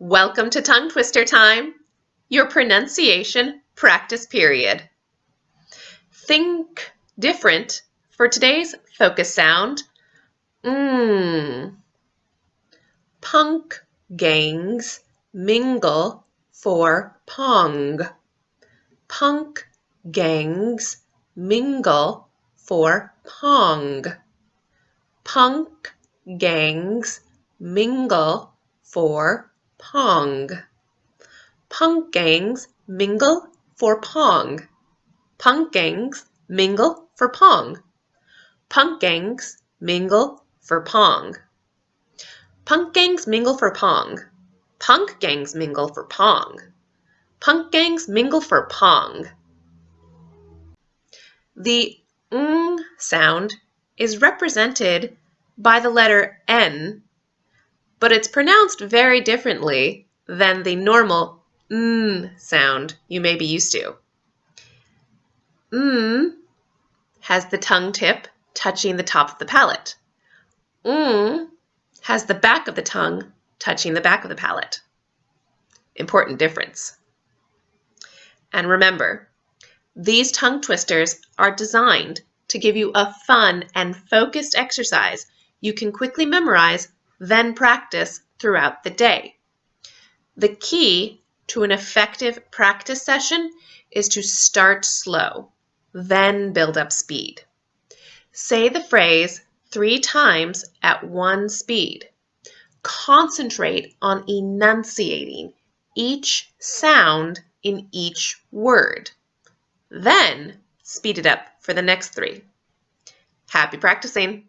Welcome to Tongue Twister Time, your pronunciation practice period. Think different for today's focus sound. Mmm. Punk gangs mingle for pong. Punk gangs mingle for pong. Punk gangs mingle for pong. Punk gangs mingle for pong. Punk gangs mingle for pong. Punk gangs mingle for pong. Punk gangs mingle for pong. Punk gangs mingle for pong. Punk gangs mingle for pong. The ng sound is represented by the letter N, but it's pronounced very differently than the normal n sound you may be used to. N has the tongue tip touching the top of the palate. Ng has the back of the tongue touching the back of the palate. Important difference. And remember, these tongue twisters are designed to give you a fun and focused exercise you can quickly memorize, then practice throughout the day. The key to an effective practice session is to start slow, then build up speed. Say the phrase three times at one speed. Concentrate on enunciating each sound in each word. Then speed it up for the next three. Happy practicing!